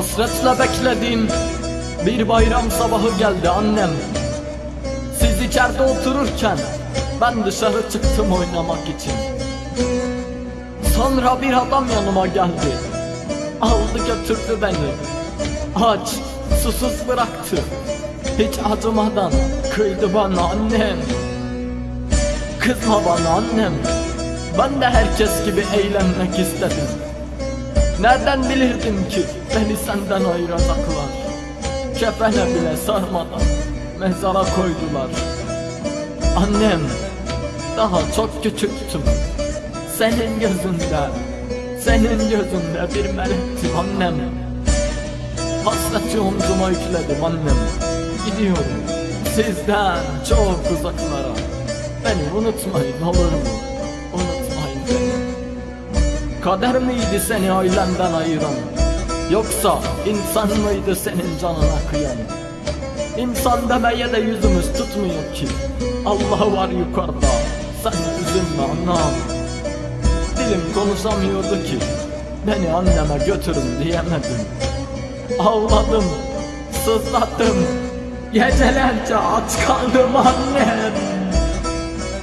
Hasretle beklediğim bir bayram sabahı geldi annem. Siz içeride otururken ben dışarı çıktım oynamak için. Sonra bir adam yanıma geldi. Aldı götürdü beni. Aç, susuz bıraktı. Hiç acımadan kıydı bana annem. Kızma bana annem. Ben de herkes gibi eğlenmek istedim Nereden bilirdim ki beni senden ayıracaklar? Kefene bile sarmadan mezara koydular. Annem daha çok küçüktüm. Senin gözünde Senin gözünde bir melektim annem. Hasreti omzuma yükledim annem. Gidiyorum sizden çok uzaklara. Beni unutmayın olur mu? Kader miydi seni ailenden ayıran? Yoksa insan mıydı senin canına kıyan? İnsan demeye de yüzümüz tutmuyor ki. Allah var yukarıda sen üzülme anam. Dilim konuşamıyordu ki Beni anneme götürün diyemedim. Ağladım, sızladım Gecelerce aç kaldım annem.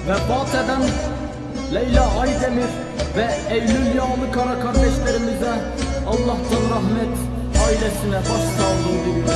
Vefat eden Leyla Aydemir ve Eylül Yağlı Kara kardeşlerimize Allah'tan rahmet ailesine başsağlığı diliyoruz.